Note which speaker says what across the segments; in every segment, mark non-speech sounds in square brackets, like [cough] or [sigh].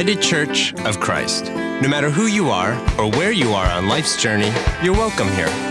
Speaker 1: United Church of Christ. No matter who you are or where you are on life's journey, you're welcome here.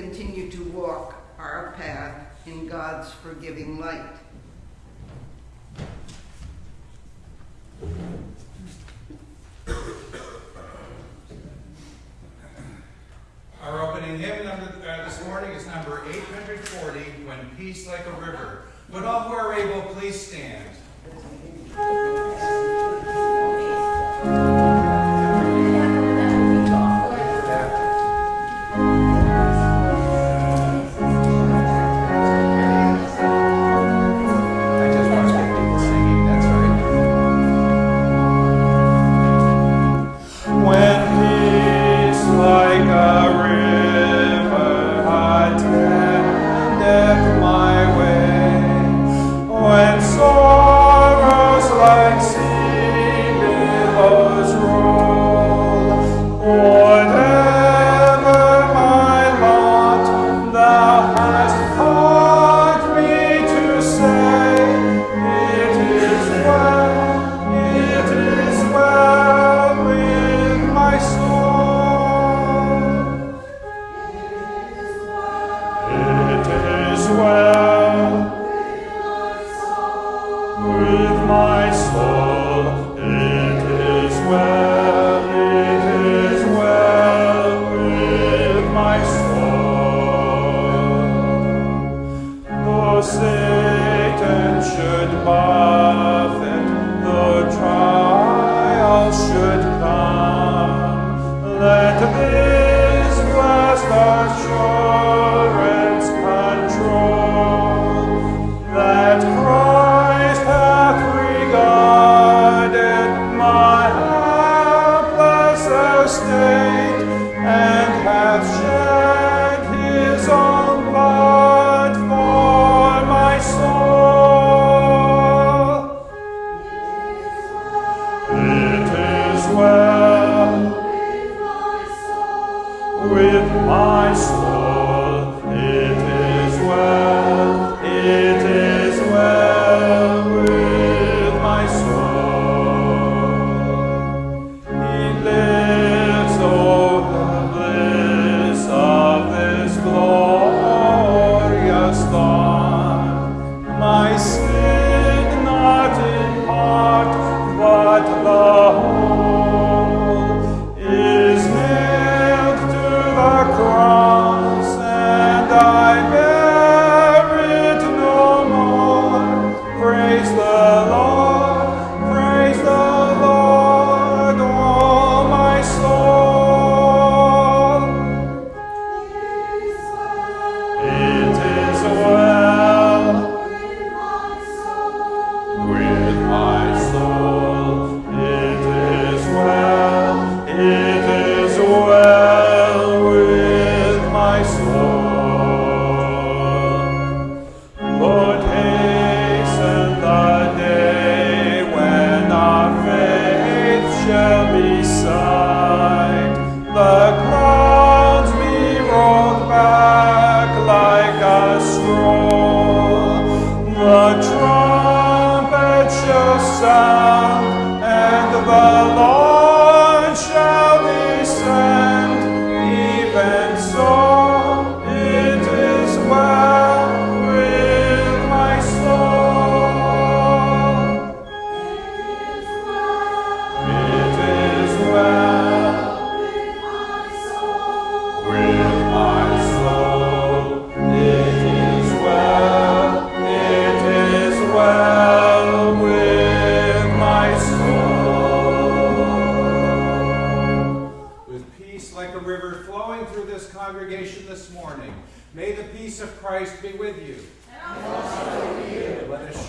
Speaker 2: continue to walk our path in God's forgiving light.
Speaker 3: Our opening hymn number, uh, this morning is number 840, When Peace Like a River. Would all who are able please stand?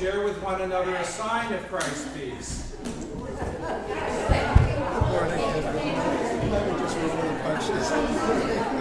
Speaker 3: Share with one another a sign of Christ's peace.
Speaker 2: Let me just roll the punches.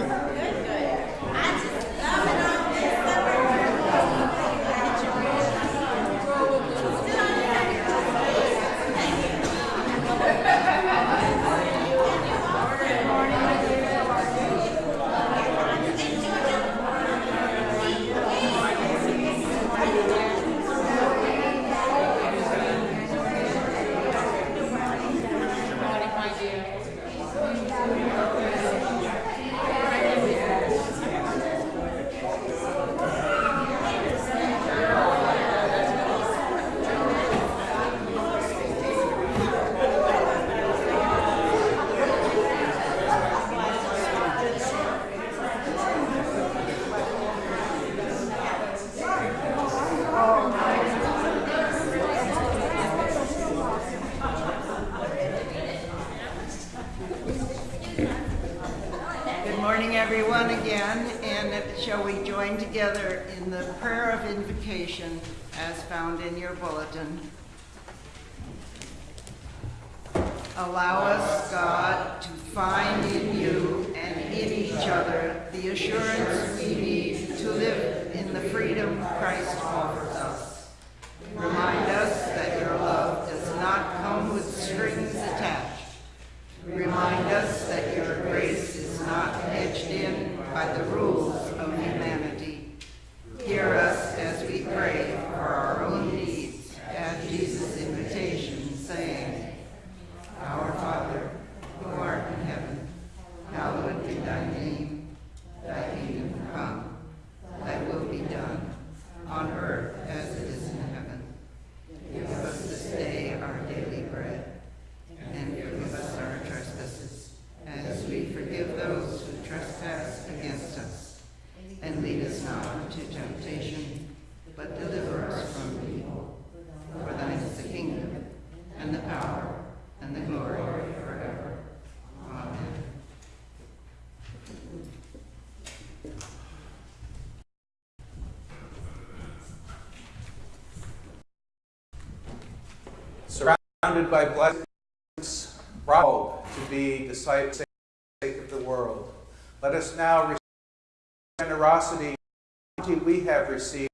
Speaker 4: surrounded by blessings, bravo to be disciples of the world. Let us now receive generosity we have received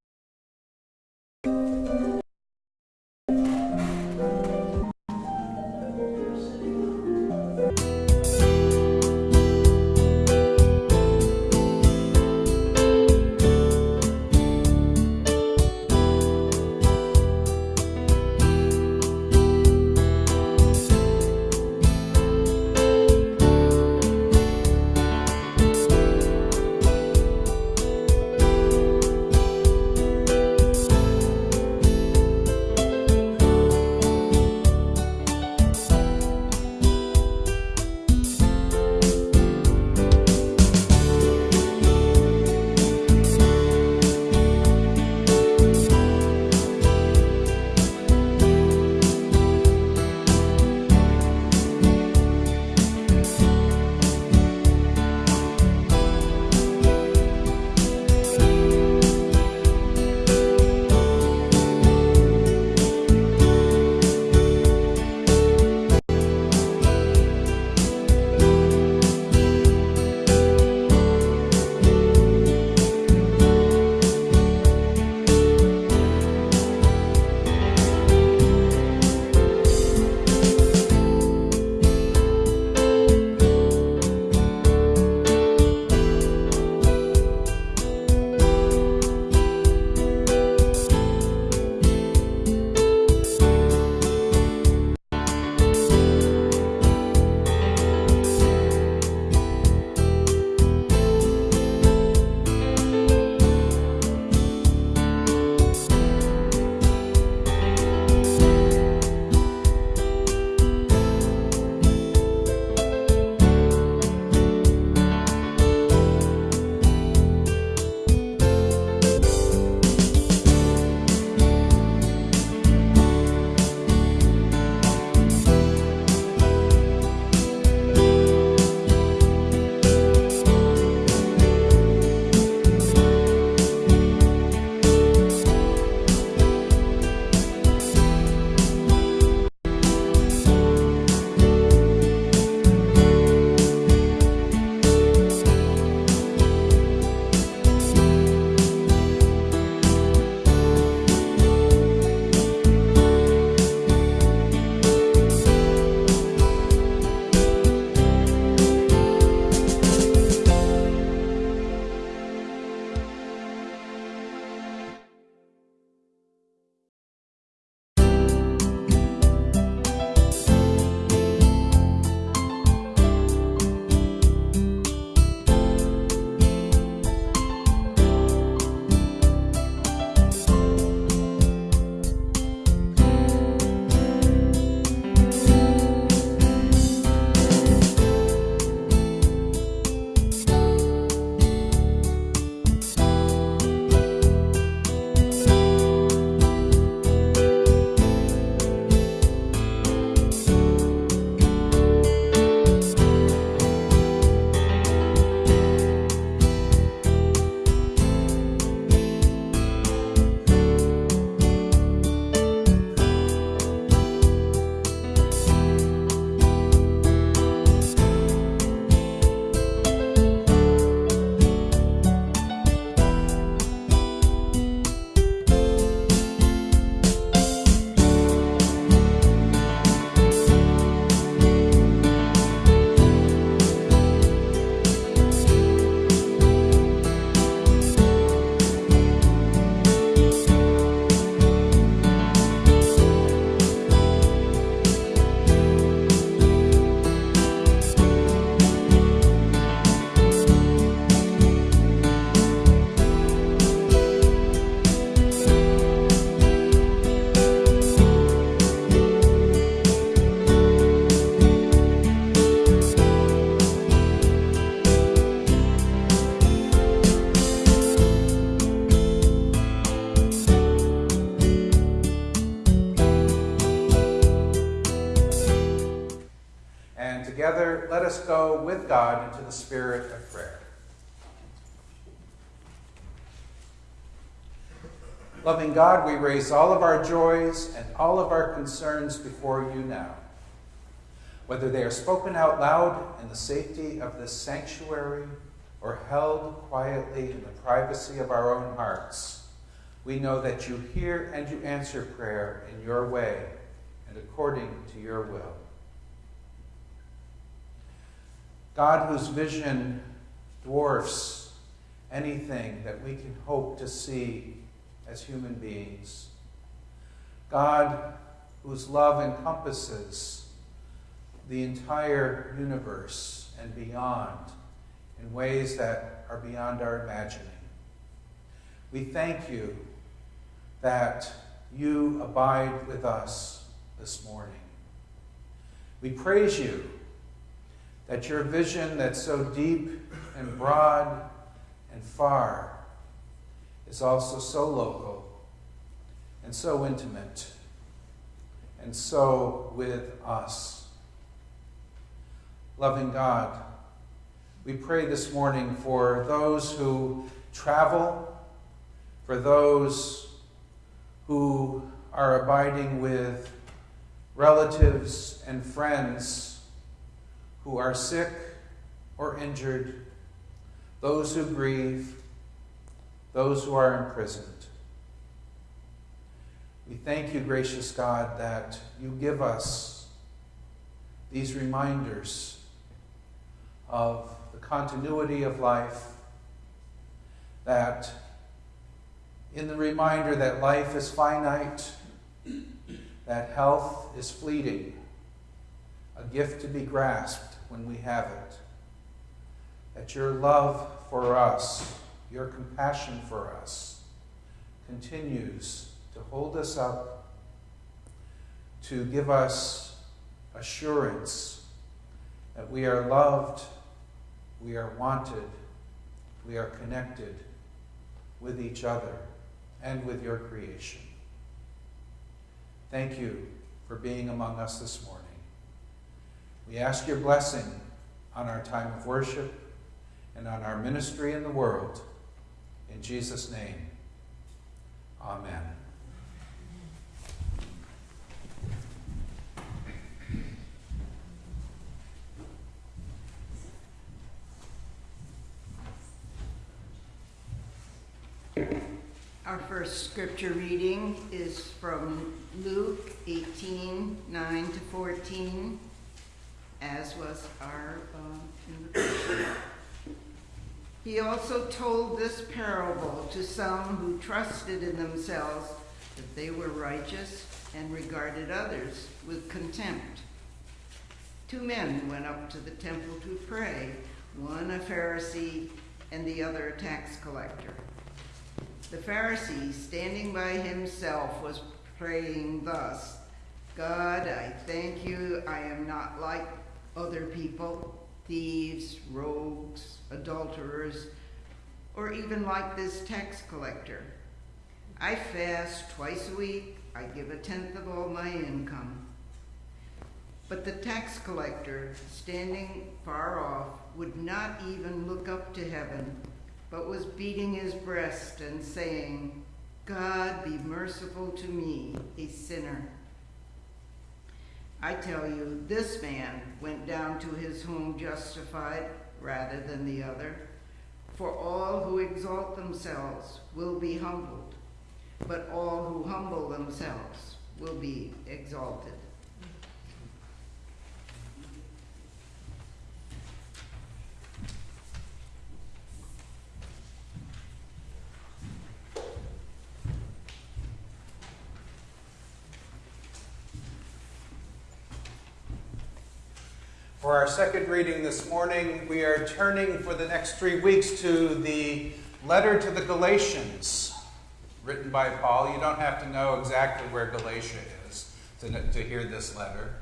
Speaker 4: us go with God into the spirit of prayer. Loving God, we raise all of our joys and all of our concerns before you now. Whether they are spoken out loud in the safety of this sanctuary or held quietly in the privacy of our own hearts, we know that you hear and you answer prayer in your way and according to your will. God, whose vision dwarfs anything that we can hope to see as human beings. God, whose love encompasses the entire universe and beyond in ways that are beyond our imagining. We thank you that you abide with us this morning. We praise you that your vision that's so deep and broad and far is also so local and so intimate and so with us. Loving God, we pray this morning for those who travel, for those who are abiding with relatives and friends who are sick or injured, those who grieve, those who are imprisoned. We thank you, gracious God, that you give us these reminders of the continuity of life, that in the reminder that life is finite, that health is fleeting, a gift to be grasped when we have it, that your love for us your compassion for us continues to hold us up, to give us assurance that we are loved, we are wanted, we are connected with each other and with your creation. Thank you for being among us this morning. We ask your blessing on our time of worship and on our ministry in the world. In Jesus' name, amen.
Speaker 2: Our first scripture reading is from Luke 18 9 to 14, as was our um, invitation. He also told this parable to some who trusted in themselves that they were righteous and regarded others with contempt. Two men went up to the temple to pray, one a Pharisee and the other a tax collector. The Pharisee, standing by himself, was praying thus God, I thank you, I am not like other people thieves, rogues, adulterers, or even like this tax collector. I fast twice a week, I give a tenth of all my income. But the tax collector, standing far off, would not even look up to heaven, but was beating his breast and saying, God be merciful to me, a sinner. I tell you, this man went down to his home justified rather than the other. For all who exalt themselves will be humbled, but all who humble themselves will be exalted.
Speaker 4: For our second reading this morning, we are turning for the next three weeks to the letter to the Galatians, written by Paul. You don't have to know exactly where Galatia is to, to hear this letter.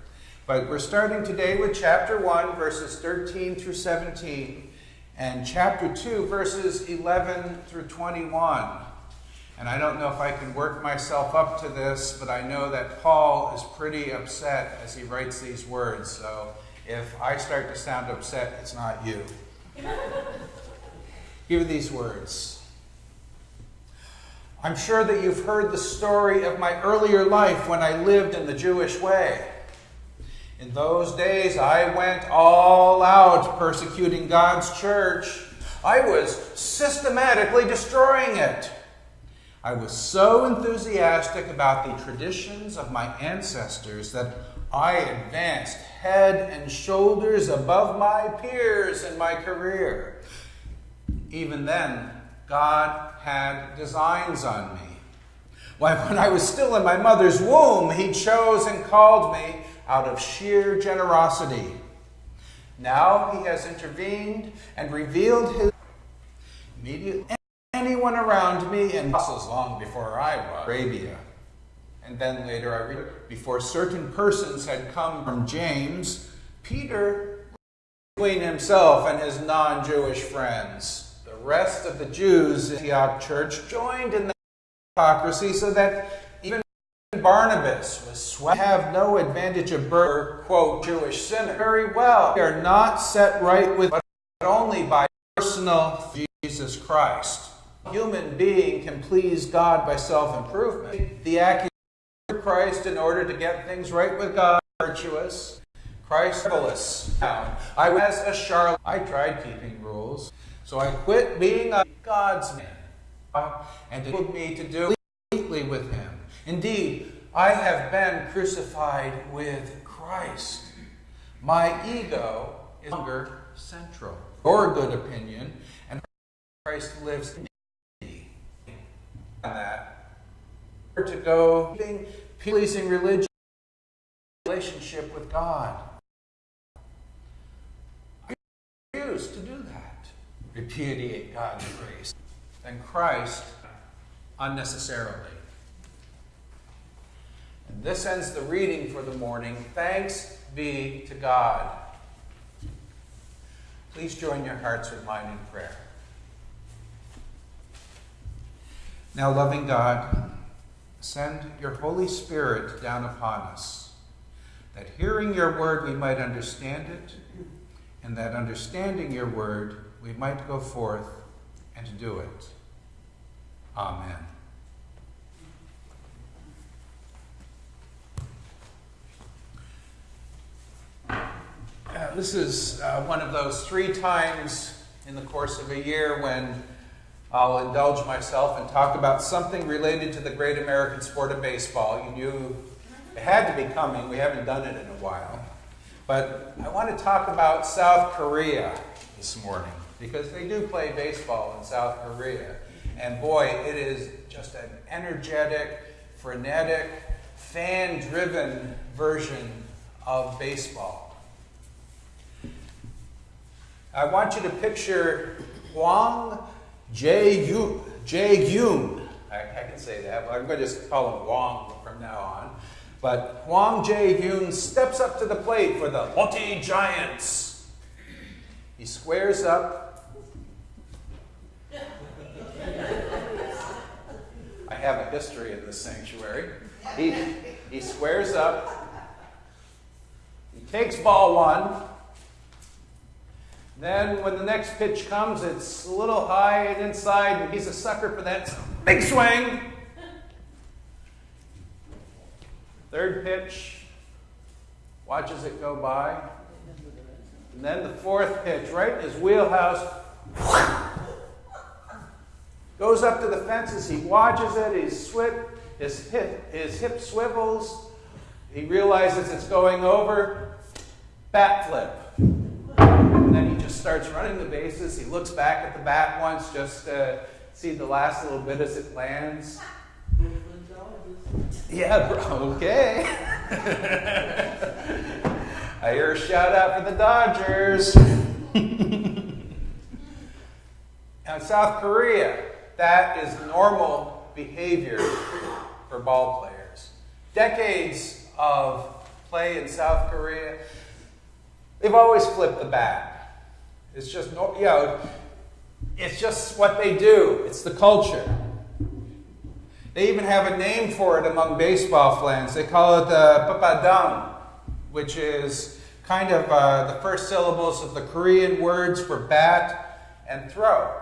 Speaker 4: But we're starting today with chapter 1, verses 13 through 17, and chapter 2, verses 11 through 21. And I don't know if I can work myself up to this, but I know that Paul is pretty upset as he writes these words. So If I start to sound upset, it's not you. Hear these words. I'm sure that you've heard the story of my earlier life when I lived in the Jewish way. In those days, I went all out persecuting God's church. I was systematically destroying it. I was so enthusiastic about the traditions of my ancestors that I advanced head and shoulders above my peers in my career. Even then, God had designs on me. Why, when I was still in my mother's womb, He chose and called me out of sheer generosity. Now He has intervened and revealed His immediately anyone around me and apostles long before I was Arabia. And then later I read before certain persons had come from James, Peter between himself and his non-Jewish friends. The rest of the Jews in the Antioch church joined in the hypocrisy so that even Barnabas was swept. Have no advantage of birth, quote, Jewish sinner. Very well. We are not set right with but only by personal Jesus Christ. Human being can please God by self-improvement. The accusation Christ in order to get things right with God, virtuous. Christ marvelous. I was a charlatan. I tried keeping rules, so I quit being a God's man, and it took me to do completely with Him. Indeed, I have been crucified with Christ. My ego is no longer central. Your good opinion, and Christ lives in me. And that to go pleasing religion, relationship with God. I refuse to do that. Repudiate God's grace. and Christ unnecessarily. And this ends the reading for the morning. Thanks be to God. Please join your hearts with mine in prayer. Now, loving God, send your Holy Spirit down upon us, that hearing your word we might understand it, and that understanding your word we might go forth and do it. Amen. Uh, this is uh, one of those three times in the course of a year when I'll indulge myself and talk about something related to the great American sport of baseball. You knew it had to be coming. We haven't done it in a while. But I want to talk about South Korea this morning because they do play baseball in South Korea. And boy, it is just an energetic, frenetic, fan driven version of baseball. I want you to picture Hwang Jae-yoon. Jae-yoon. I, I, can say that, but I'm going to just call him Hwang from now on. But Hwang Jae-yoon steps up to the plate for the Lotte Giants. He squares up. I have a history in this sanctuary. He, he squares up. He takes ball one. Then when the next pitch comes, it's a little high and inside, and he's a sucker for that big swing. Third pitch, watches it go by. And then the fourth pitch, right his wheelhouse, goes up to the fences. He watches it. He's swip, his hip, his hip swivels. He realizes it's going over. Bat flip starts running the bases. He looks back at the bat once just to see the last little bit as it lands. Yeah, bro, okay. [laughs] I hear a shout out for the Dodgers. [laughs] now, South Korea, that is normal behavior for ball players. Decades of play in South Korea, they've always flipped the bat. It's just, no, you know, it's just what they do. It's the culture. They even have a name for it among baseball fans. They call it the papadang, which is kind of uh, the first syllables of the Korean words for bat and throw.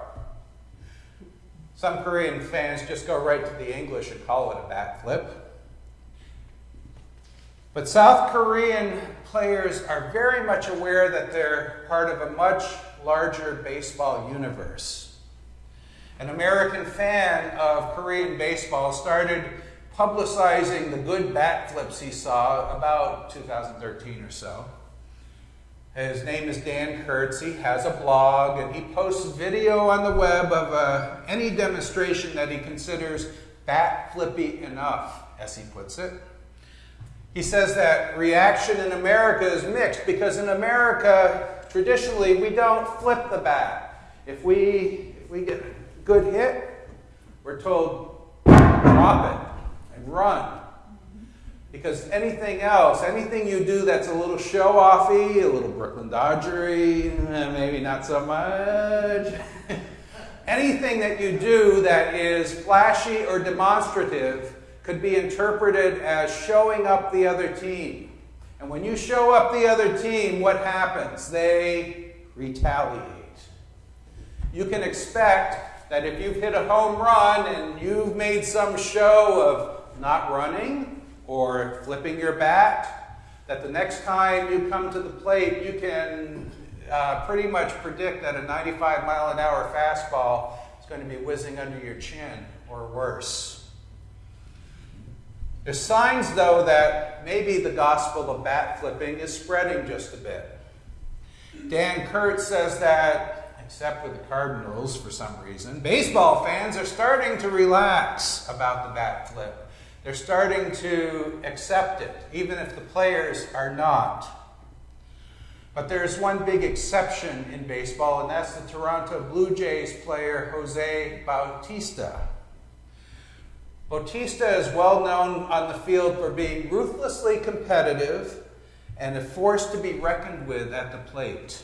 Speaker 4: Some Korean fans just go right to the English and call it a bat flip. But South Korean players are very much aware that they're part of a much larger baseball universe. An American fan of Korean baseball started publicizing the good bat flips he saw about 2013 or so. His name is Dan Kurtz. He has a blog and he posts video on the web of uh, any demonstration that he considers bat flippy enough, as he puts it. He says that reaction in America is mixed because in America, traditionally, we don't flip the bat. If we, if we get a good hit, we're told, drop it and run. Because anything else, anything you do that's a little show offy, a little Brooklyn Dodgery, eh, maybe not so much. [laughs] anything that you do that is flashy or demonstrative could be interpreted as showing up the other team. And when you show up the other team, what happens? They retaliate. You can expect that if you've hit a home run and you've made some show of not running, or flipping your bat, that the next time you come to the plate, you can uh, pretty much predict that a 95 mile an hour fastball is going to be whizzing under your chin or worse. There's signs, though, that maybe the gospel of bat flipping is spreading just a bit. Dan Kurtz says that, except with the Cardinals for some reason, baseball fans are starting to relax about the bat flip. They're starting to accept it, even if the players are not. But there's one big exception in baseball, and that's the Toronto Blue Jays player Jose Bautista. Bautista is well known on the field for being ruthlessly competitive and a force to be reckoned with at the plate.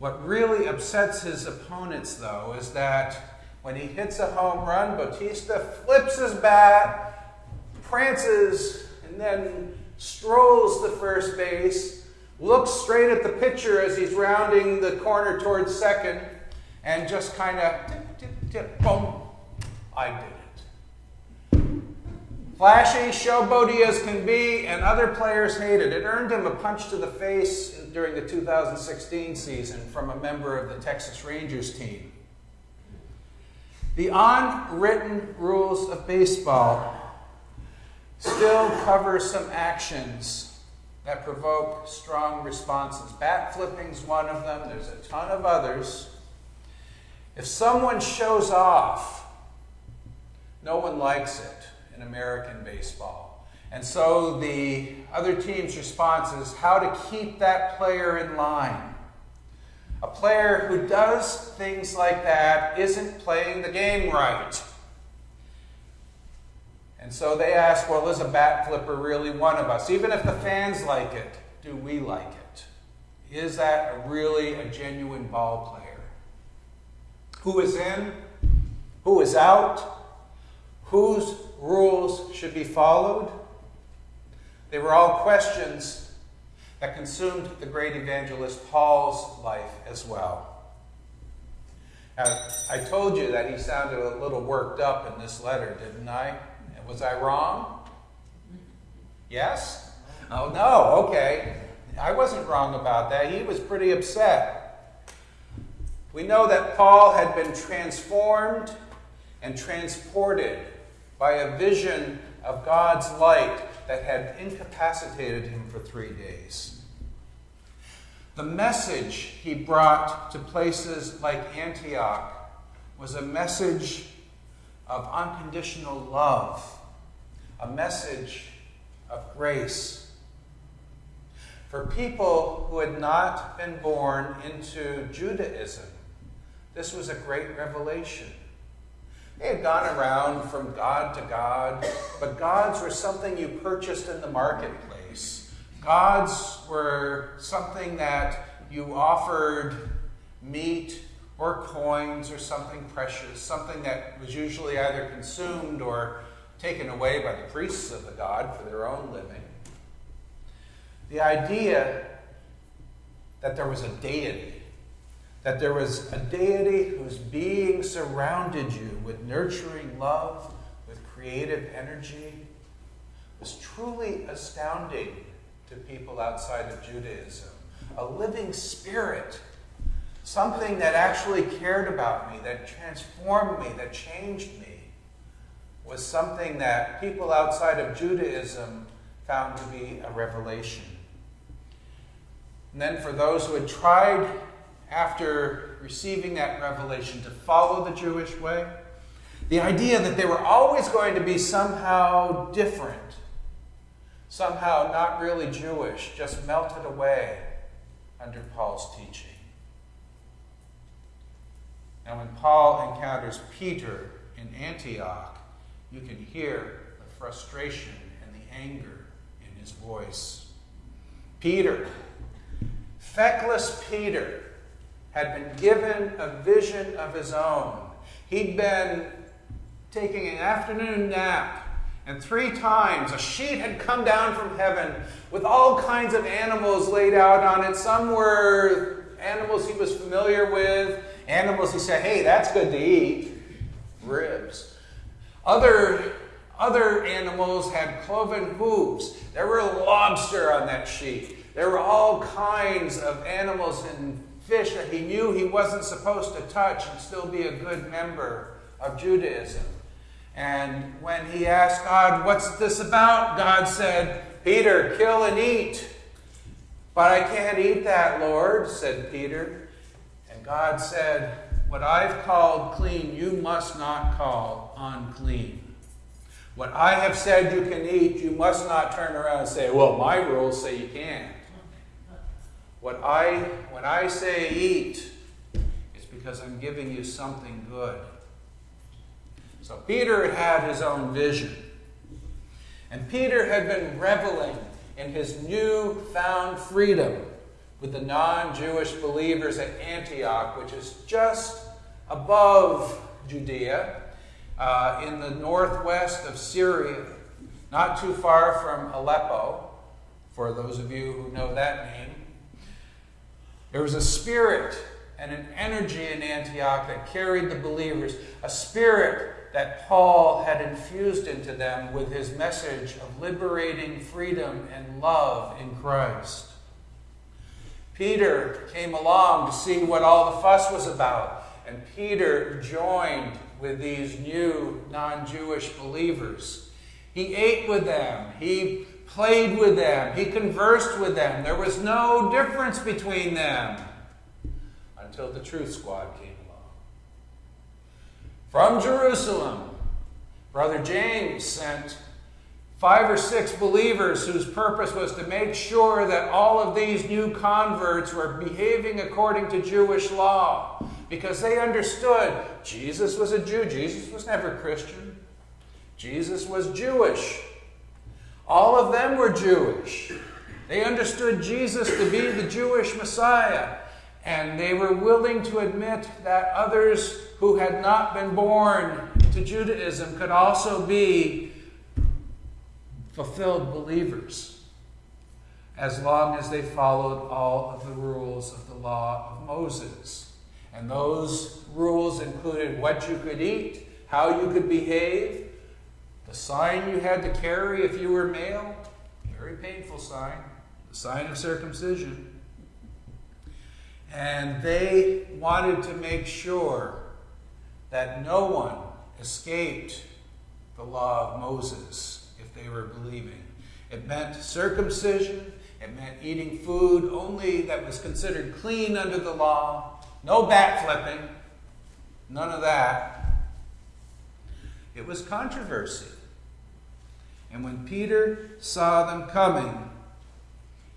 Speaker 4: What really upsets his opponents, though, is that when he hits a home run, Bautista flips his bat, prances, and then strolls to first base, looks straight at the pitcher as he's rounding the corner towards second, and just kind of tip, tip, tip, boom, I did. Flashy, showboaty as can be, and other players hated. it. It earned him a punch to the face during the 2016 season from a member of the Texas Rangers team. The unwritten rules of baseball still cover some actions that provoke strong responses. Bat flipping's one of them. There's a ton of others. If someone shows off, no one likes it in American baseball. And so the other team's response is how to keep that player in line. A player who does things like that isn't playing the game right. And so they ask, well, is a bat flipper really one of us? Even if the fans like it, do we like it? Is that really a genuine ball player? Who is in? Who is out? Whose rules should be followed? They were all questions that consumed the great evangelist Paul's life as well. Now, I told you that he sounded a little worked up in this letter, didn't I? Was I wrong? Yes? Oh, no, okay. I wasn't wrong about that. He was pretty upset. We know that Paul had been transformed and transported by a vision of God's light that had incapacitated him for three days. The message he brought to places like Antioch was a message of unconditional love, a message of grace. For people who had not been born into Judaism, this was a great revelation. They had gone around from God to God, but gods were something you purchased in the marketplace. Gods were something that you offered meat or coins or something precious, something that was usually either consumed or taken away by the priests of the god for their own living. The idea that there was a deity, that there was a deity whose being surrounded you with nurturing love, with creative energy, was truly astounding to people outside of Judaism. A living spirit, something that actually cared about me, that transformed me, that changed me, was something that people outside of Judaism found to be a revelation. And then for those who had tried after receiving that revelation to follow the Jewish way, the idea that they were always going to be somehow different, somehow not really Jewish, just melted away under Paul's teaching. And when Paul encounters Peter in Antioch, you can hear the frustration and the anger in his voice. Peter, feckless Peter, had been given a vision of his own. He'd been taking an afternoon nap, and three times a sheet had come down from heaven with all kinds of animals laid out on it. Some were animals he was familiar with, animals he said, hey, that's good to eat, ribs. Other, other animals had cloven hooves. There were lobster on that sheet. There were all kinds of animals and fish that he knew he wasn't supposed to touch and still be a good member of Judaism. And when he asked God, What's this about? God said, Peter, kill and eat. But I can't eat that, Lord, said Peter. And God said, What I've called clean, you must not call unclean. What I have said you can eat, you must not turn around and say, Well, my rules say you can't. What I, when I say eat, is because I'm giving you something good. So Peter had his own vision. And Peter had been reveling in his new found freedom with the non Jewish believers at Antioch, which is just above Judea uh, in the northwest of Syria, not too far from Aleppo, for those of you who know that name. There was a spirit and an energy in Antioch that carried the believers, a spirit that Paul had infused into them with his message of liberating freedom and love in Christ. Peter came along to see what all the fuss was about, and Peter joined with these new non Jewish believers. He ate with them, he played with them, he conversed with them. There was no difference between them until the Truth Squad came along. From Jerusalem, Brother James sent five or six believers whose purpose was to make sure that all of these new converts were behaving according to Jewish law because they understood Jesus was a Jew. Jesus was never Christian. Jesus was Jewish. All of them were Jewish. They understood Jesus to be the Jewish Messiah, and they were willing to admit that others who had not been born to Judaism could also be fulfilled believers as long as they followed all of the rules of the law of Moses. And those rules included what you could eat, how you could behave, the sign you had to carry if you were male, very painful sign, the sign of circumcision. And they wanted to make sure that no one escaped the law of Moses if they were believing. It meant circumcision, it meant eating food only that was considered clean under the law, no backflipping, none of that. It was controversy. And when Peter saw them coming,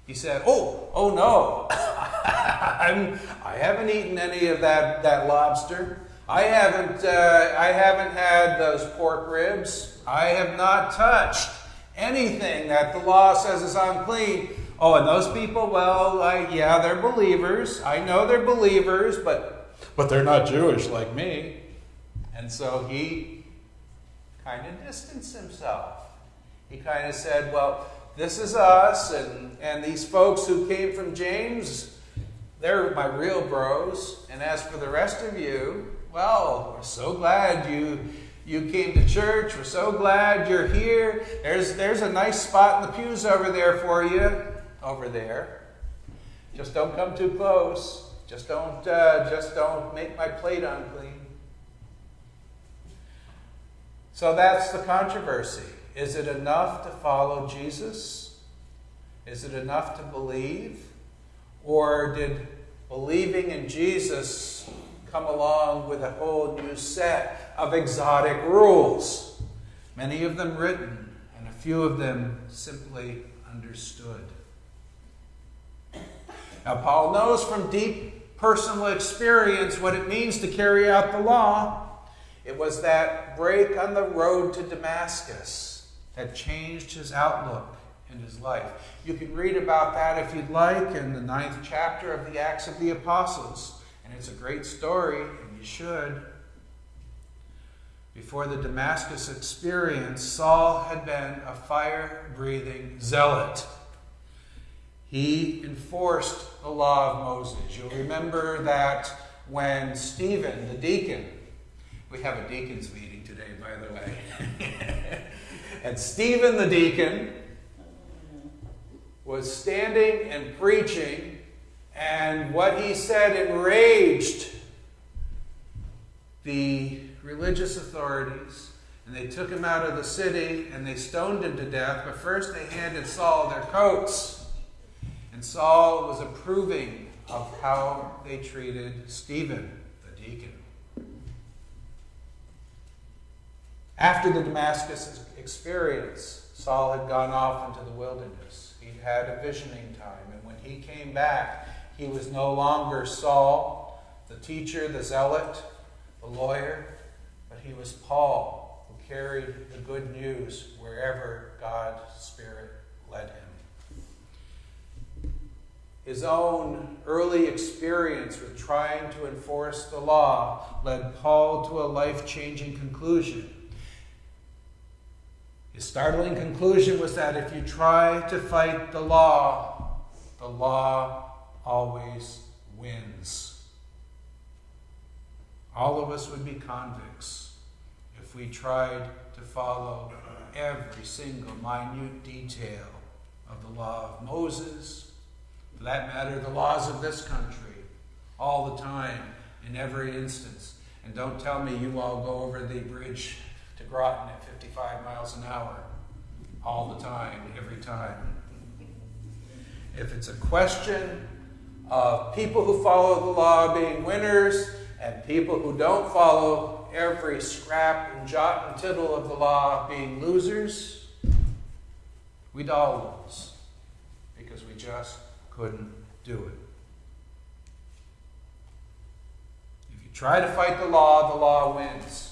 Speaker 4: he said, Oh, oh no, [laughs] I'm, I haven't eaten any of that, that lobster. I haven't, uh, I haven't had those pork ribs. I have not touched anything that the law says is unclean. Oh, and those people, well, I, yeah, they're believers. I know they're believers, but, but they're not Jewish like me. And so he kind of distanced himself. He kind of said, well, this is us, and, and these folks who came from James, they're my real bros. And as for the rest of you, well, we're so glad you you came to church. We're so glad you're here. There's there's a nice spot in the pews over there for you. Over there. Just don't come too close. Just don't uh, just don't make my plate unclean. So that's the controversy. Is it enough to follow Jesus? Is it enough to believe? Or did believing in Jesus come along with a whole new set of exotic rules? Many of them written, and a few of them simply understood. Now, Paul knows from deep personal experience what it means to carry out the law. It was that break on the road to Damascus that changed his outlook in his life. You can read about that if you'd like in the ninth chapter of the Acts of the Apostles. And it's a great story, and you should. Before the Damascus experience, Saul had been a fire breathing zealot. He enforced the law of Moses. You'll remember that when Stephen, the deacon, we have a deacon's meeting today, by the way. [laughs] and Stephen the deacon was standing and preaching, and what he said enraged the religious authorities. And they took him out of the city and they stoned him to death. But first they handed Saul their coats. And Saul was approving of how they treated Stephen, the deacon. After the Damascus experience, Saul had gone off into the wilderness. He'd had a visioning time, and when he came back, he was no longer Saul, the teacher, the zealot, the lawyer, but he was Paul, who carried the good news wherever God's Spirit led him. His own early experience with trying to enforce the law led Paul to a life changing conclusion. His startling conclusion was that if you try to fight the law, the law always wins. All of us would be convicts if we tried to follow every single minute detail of the law of Moses, for that matter, the laws of this country, all the time, in every instance. And don't tell me you all go over the bridge Groton at 55 miles an hour all the time, every time. If it's a question of people who follow the law being winners and people who don't follow every scrap and jot and tittle of the law being losers, we'd all lose because we just couldn't do it. If you try to fight the law, the law wins.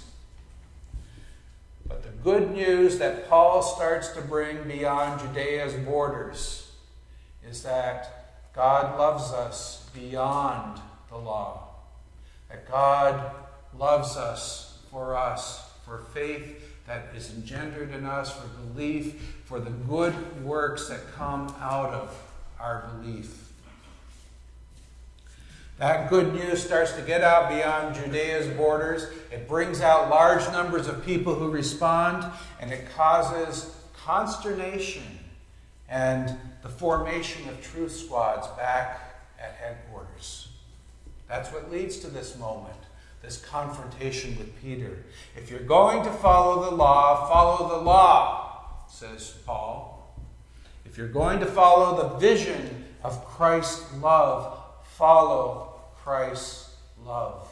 Speaker 4: Good news that Paul starts to bring beyond Judea's borders is that God loves us beyond the law. That God loves us for us, for faith that is engendered in us, for belief, for the good works that come out of our belief. That good news starts to get out beyond Judea's borders. It brings out large numbers of people who respond, and it causes consternation and the formation of truth squads back at headquarters. That's what leads to this moment, this confrontation with Peter. If you're going to follow the law, follow the law, says Paul. If you're going to follow the vision of Christ's love, follow Christ's love.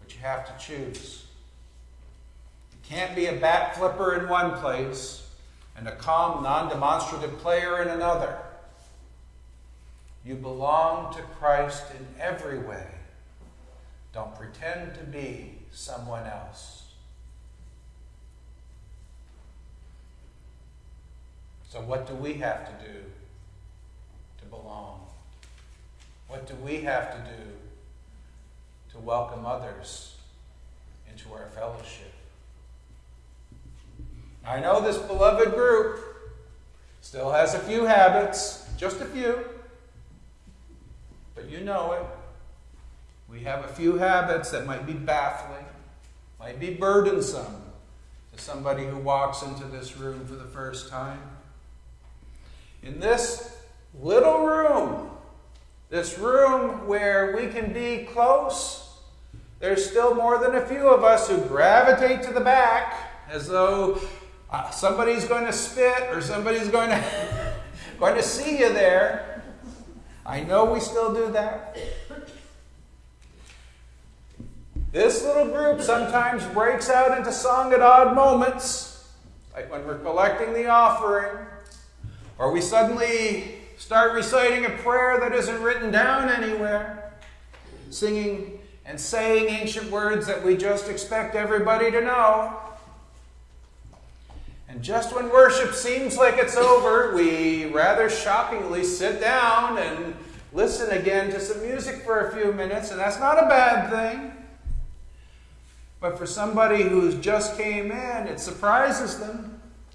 Speaker 4: But you have to choose. You can't be a bat flipper in one place and a calm, non demonstrative player in another. You belong to Christ in every way. Don't pretend to be someone else. So, what do we have to do to belong? What do we have to do to welcome others into our fellowship? I know this beloved group Still has a few habits, just a few. But you know it. We have a few habits that might be baffling, might be burdensome to somebody who walks into this room for the first time. In this little room, this room where we can be close, there's still more than a few of us who gravitate to the back as though uh, somebody's going to spit or somebody's going to, [laughs] going to see you there. I know we still do that. This little group sometimes breaks out into song at odd moments, like when we're collecting the offering, or we suddenly start reciting a prayer that isn't written down anywhere, singing and saying ancient words that we just expect everybody to know. And just when worship seems like it's over, we rather shockingly sit down and listen again to some music for a few minutes, and that's not a bad thing. But for somebody who's just came in, it surprises them.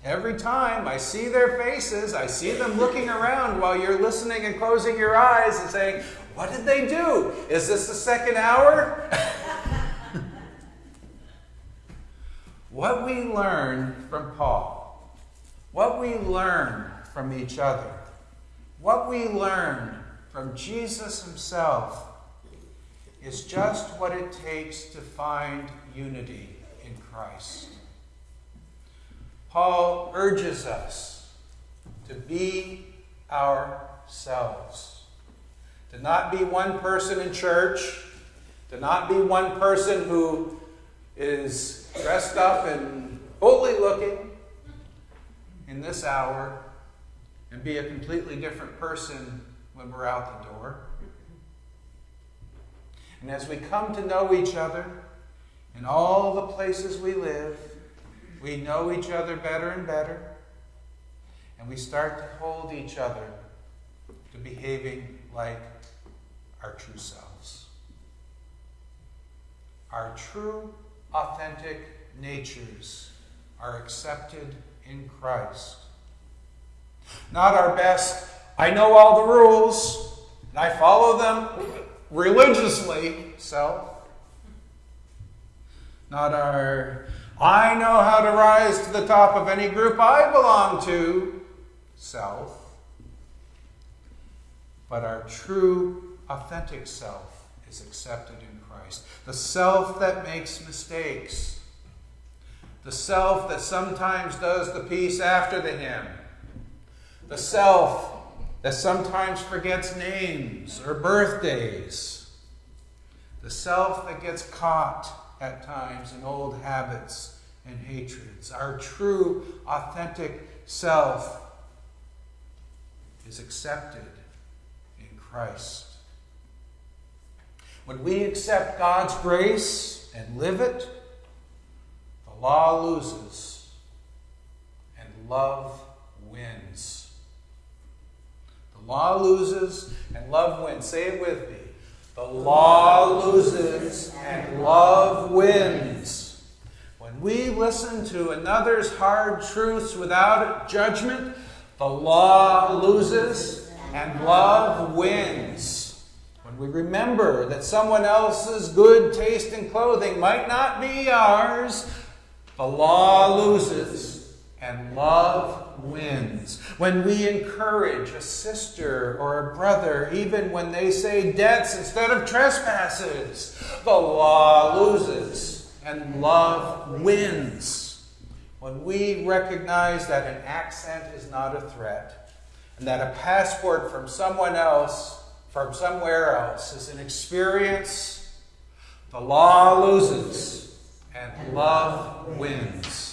Speaker 4: Every time I see their faces, I see them looking around while you're listening and closing your eyes and saying, What did they do? Is this the second hour? [laughs] what we learn from Paul, what we learn from each other, what we learn from Jesus himself is just what it takes to find unity in Christ. Paul urges us to be ourselves, to not be one person in church, to not be one person who is dressed up and holy looking in this hour, and be a completely different person when we're out the door. And as we come to know each other in all the places we live, we know each other better and better, and we start to hold each other to behaving like our true selves. Our true, authentic natures are accepted in Christ. Not our best, I know all the rules, and I follow them religiously self. Not our, I know how to rise to the top of any group I belong to self. But our true, authentic self is accepted in Christ. The self that makes mistakes. The self that sometimes does the piece after the hymn. The self that sometimes forgets names or birthdays, the self that gets caught at times in old habits and hatreds. Our true, authentic self is accepted in Christ. When we accept God's grace and live it, the law loses and love wins. The law loses and love wins. Say it with me. The law loses and love wins. When we listen to another's hard truths without judgment, the law loses and love wins. When we remember that someone else's good taste in clothing might not be ours, the law loses and love wins. When we encourage a sister or a brother, even when they say debts instead of trespasses, the law loses and love wins. When we recognize that an accent is not a threat, and that a passport from someone else, from somewhere else, is an experience, the law loses and love wins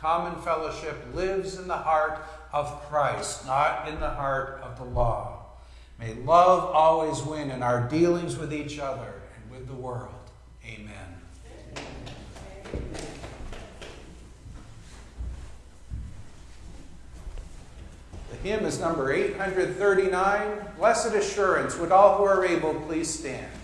Speaker 4: common fellowship lives in the heart of Christ, not in the heart of the law. May love always win in our dealings with each other and with the world. Amen. The hymn is number 839, Blessed Assurance. Would all who are able please stand?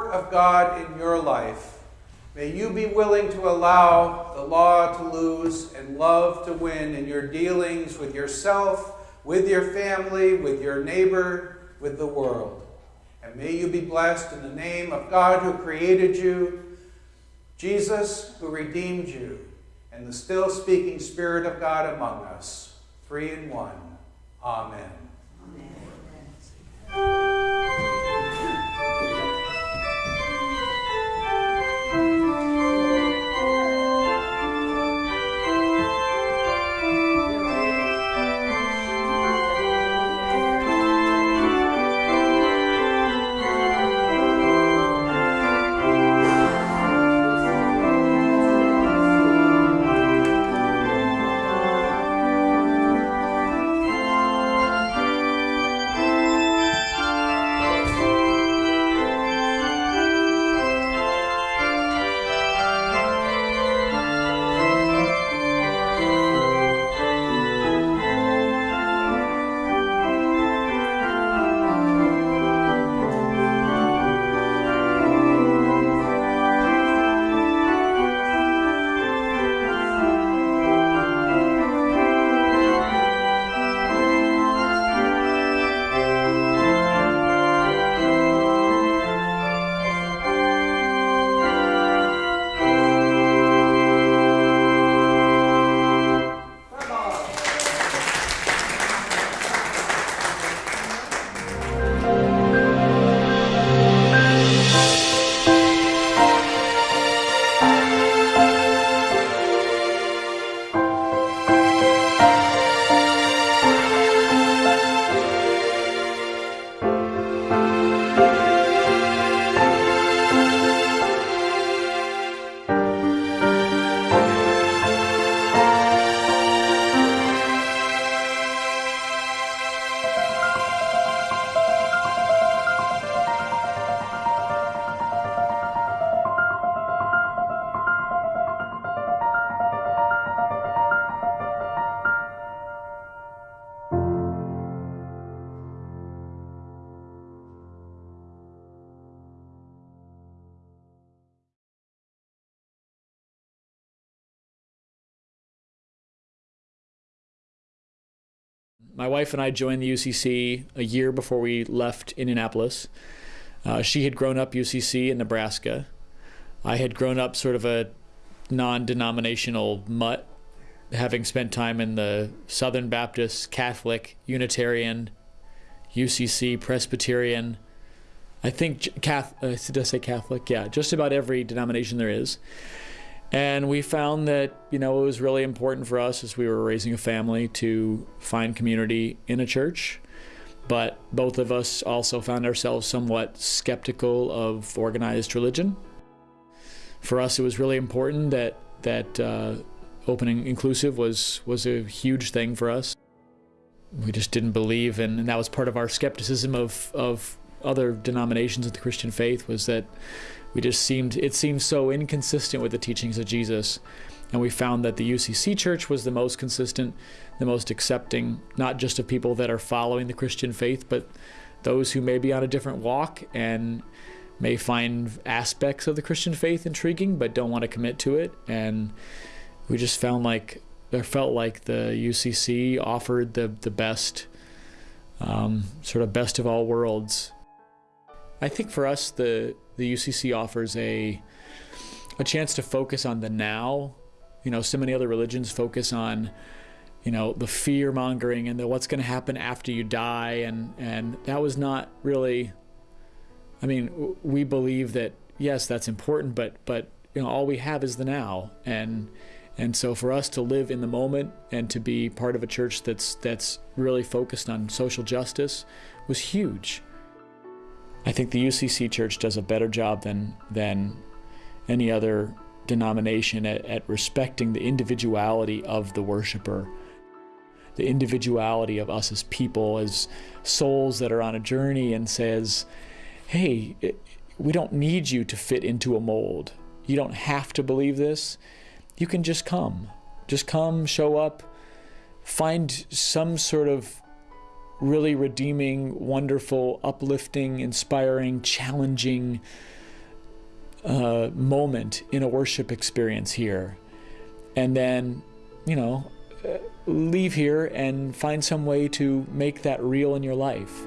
Speaker 4: Work of God in your life. May you be willing to allow the law to lose and love to win in your dealings with yourself, with your family, with your neighbor, with the world. And may you be blessed in the name of God who created you, Jesus who redeemed you, and the still speaking Spirit of God among us, three in one. Amen.
Speaker 5: My wife and I joined the UCC a year before we left Indianapolis. Uh, she had grown up UCC in Nebraska. I had grown up sort of a non denominational mutt, having spent time in the Southern Baptist, Catholic, Unitarian, UCC, Presbyterian. I think, Catholic, uh, did I say Catholic? Yeah, just about every denomination there is. And we found that, you know, it was really important for us as we were raising a family to find community in a church. But both of us also found ourselves somewhat skeptical of organized religion. For us, it was really important that that uh, opening inclusive was was a huge thing for us. We just didn't believe, in, and that was part of our skepticism of of other denominations of the Christian faith was that we just seemed it seemed so inconsistent with the teachings of Jesus. And we found that the UCC church was the most consistent, the most accepting, not just of people that are following the Christian faith, but those who may be on a different walk and may find aspects of the Christian faith intriguing but don't want to commit to it. And we just found like there felt like the UCC offered the the best, um, sort of best of all worlds. I think for us the the UCC offers a a chance to focus on the now. You know, so many other religions focus on you know the fear mongering and the what's going to happen after you die and and that was not really I mean, we believe that yes, that's important, but but you know, all we have is the now, and and so for us to live in the moment and to be part of a church that's that's really focused on social justice was huge. I think the UCC Church does a better job than than any other denomination at, at respecting the individuality of the worshiper, the individuality of us as people, as souls that are on a journey, and says, "Hey, it, we don't need you to fit into a mold. You don't have to believe this. You can just come, just come, show up, find some sort of really redeeming, wonderful, uplifting, inspiring, challenging uh, moment in a worship experience here. And then, you know, uh, leave here and find some way to make that real in your life.